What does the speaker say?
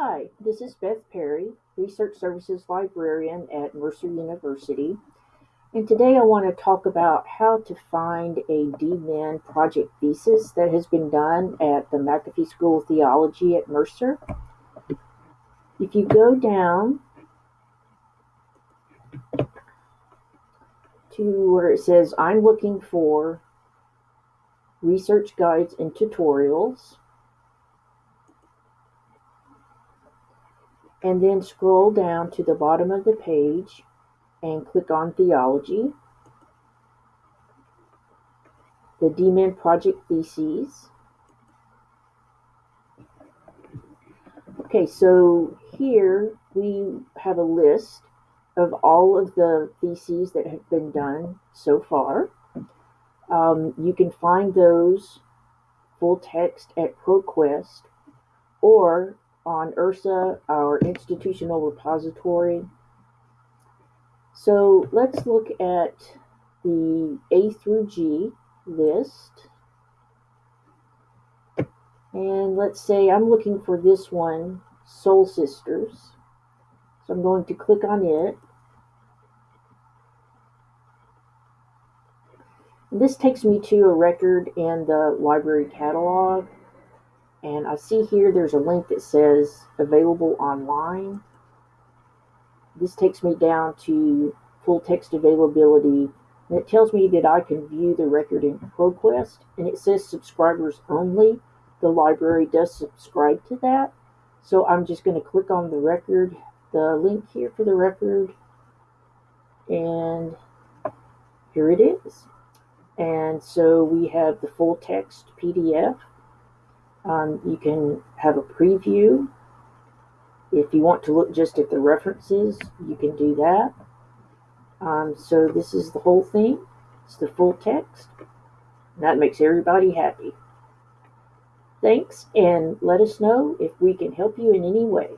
Hi, this is Beth Perry, Research Services Librarian at Mercer University. And today I want to talk about how to find a DMin project thesis that has been done at the McAfee School of Theology at Mercer. If you go down to where it says, I'm looking for research guides and tutorials, and then scroll down to the bottom of the page and click on Theology, the DMin Project Theses. Okay, so here we have a list of all of the theses that have been done so far. Um, you can find those full text at ProQuest or on IRSA, our institutional repository. So let's look at the A through G list. And let's say I'm looking for this one, Soul Sisters. So I'm going to click on it. This takes me to a record in the library catalog. I see here there's a link that says available online. This takes me down to full text availability. And it tells me that I can view the record in ProQuest. And it says subscribers only. The library does subscribe to that. So I'm just going to click on the record, the link here for the record. And here it is. And so we have the full text PDF um, you can have a preview. If you want to look just at the references, you can do that. Um, so this is the whole thing. It's the full text. That makes everybody happy. Thanks, and let us know if we can help you in any way.